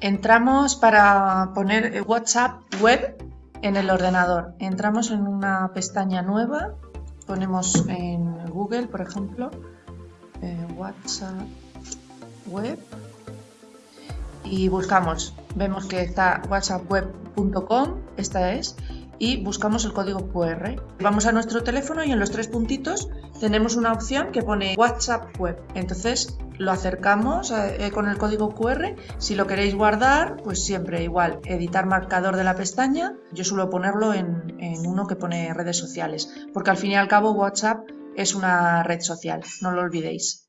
Entramos para poner WhatsApp web en el ordenador. Entramos en una pestaña nueva, ponemos en Google, por ejemplo, eh, WhatsApp web y buscamos. Vemos que está whatsappweb.com, esta es, y buscamos el código QR. Vamos a nuestro teléfono y en los tres puntitos tenemos una opción que pone WhatsApp Web. Entonces lo acercamos eh, con el código QR. Si lo queréis guardar, pues siempre igual, editar marcador de la pestaña. Yo suelo ponerlo en, en uno que pone redes sociales, porque al fin y al cabo WhatsApp es una red social, no lo olvidéis.